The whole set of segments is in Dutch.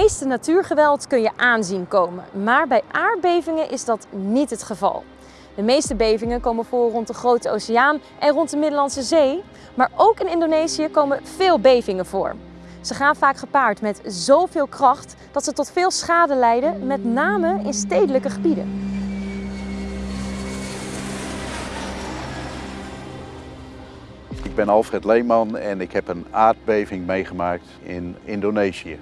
meeste natuurgeweld kun je aanzien komen, maar bij aardbevingen is dat niet het geval. De meeste bevingen komen voor rond de Grote Oceaan en rond de Middellandse Zee, maar ook in Indonesië komen veel bevingen voor. Ze gaan vaak gepaard met zoveel kracht dat ze tot veel schade leiden, met name in stedelijke gebieden. Ik ben Alfred Leeman en ik heb een aardbeving meegemaakt in Indonesië.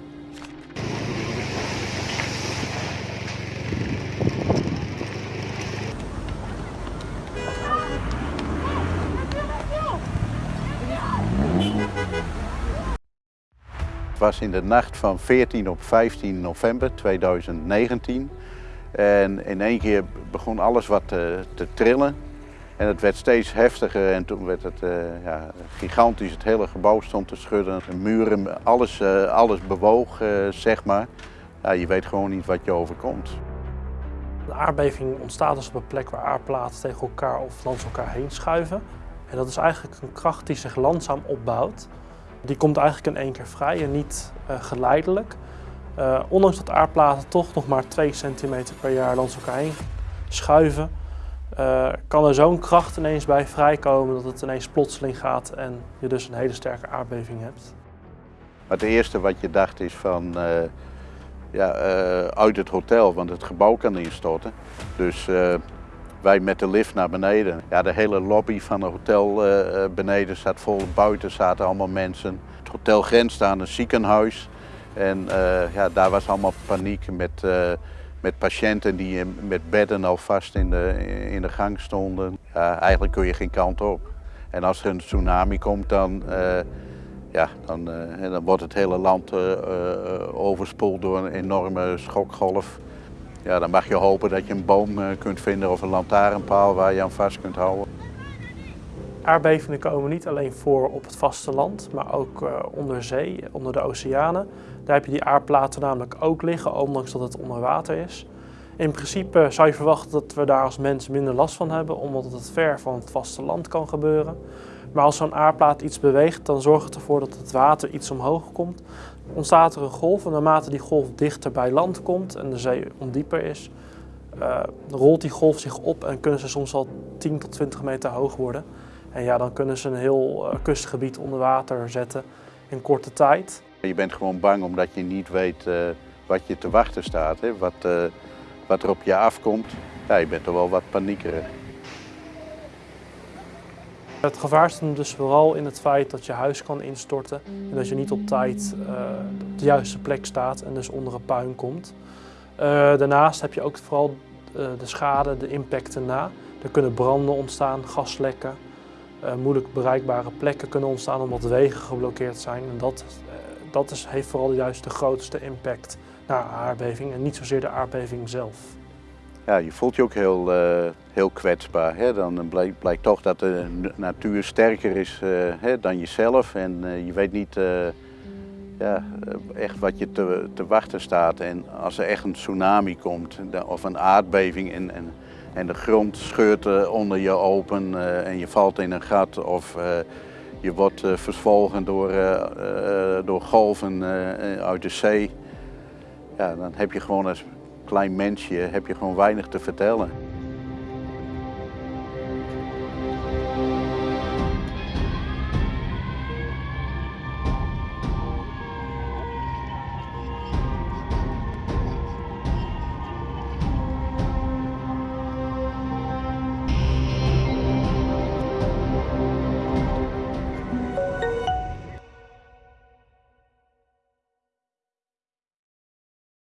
Was in de nacht van 14 op 15 november 2019. En in één keer begon alles wat te, te trillen. En het werd steeds heftiger en toen werd het uh, ja, gigantisch. Het hele gebouw stond te schudden. De muren, alles, uh, alles bewoog, zeg maar. Ja, je weet gewoon niet wat je overkomt. De aardbeving ontstaat dus op een plek waar aardplaten tegen elkaar of langs elkaar heen schuiven. En dat is eigenlijk een kracht die zich langzaam opbouwt. Die komt eigenlijk in één keer vrij en niet geleidelijk. ondanks dat aardplaten toch nog maar 2 centimeter per jaar langs elkaar heen schuiven, uh, kan er zo'n kracht ineens bij vrijkomen dat het ineens plotseling gaat en je dus een hele sterke aardbeving hebt. het eerste wat je dacht is van ja, uit het hotel, want het gebouw kan instorten. Dus wij met de lift naar beneden. Ja, de hele lobby van het hotel beneden staat vol, buiten zaten allemaal mensen. Het hotel grenst aan een ziekenhuis en ja, daar was allemaal paniek met met patiënten die met bedden al vast in de, in de gang stonden. Ja, eigenlijk kun je geen kant op. En als er een tsunami komt, dan, uh, ja, dan, uh, dan wordt het hele land uh, overspoeld door een enorme schokgolf. Ja, dan mag je hopen dat je een boom kunt vinden of een lantaarnpaal waar je aan vast kunt houden. Aardbevingen komen niet alleen voor op het vasteland, maar ook onder zee, onder de oceanen. Daar heb je die aardplaten namelijk ook liggen, ondanks dat het onder water is. In principe zou je verwachten dat we daar als mens minder last van hebben, omdat het ver van het vasteland kan gebeuren. Maar als zo'n aardplaat iets beweegt, dan zorgt het ervoor dat het water iets omhoog komt. Ontstaat er een golf en naarmate die golf dichter bij land komt en de zee ondieper is, uh, rolt die golf zich op en kunnen ze soms al 10 tot 20 meter hoog worden. En ja, dan kunnen ze een heel uh, kustgebied onder water zetten in korte tijd. Je bent gewoon bang omdat je niet weet wat je te wachten staat, hè? Wat, wat er op je afkomt. Ja, je bent er wel wat paniekerig. Het gevaar zit dus vooral in het feit dat je huis kan instorten en dat je niet op tijd uh, op de juiste plek staat en dus onder een puin komt. daarnaast heb je ook vooral de schade, de impacten na. Er kunnen branden ontstaan, gaslekken, moeilijk bereikbare plekken kunnen ontstaan omdat wegen geblokkeerd zijn. En dat dat is, heeft vooral juist de grootste impact naar aardbeving en niet zozeer de aardbeving zelf. Ja, je voelt je ook heel, uh, heel kwetsbaar. Hè? Dan blijkt, blijkt, toch dat de natuur sterker is uh, hè, dan jezelf en je weet niet ja, echt wat je te, te, wachten staat. En als er echt een tsunami komt of een aardbeving en, en, en de grond scheurt onder je open en je valt in een gat of je wordt verzwolgen door, door golven uit de zee. Ja, dan heb je gewoon als klein mensje heb je gewoon weinig te vertellen.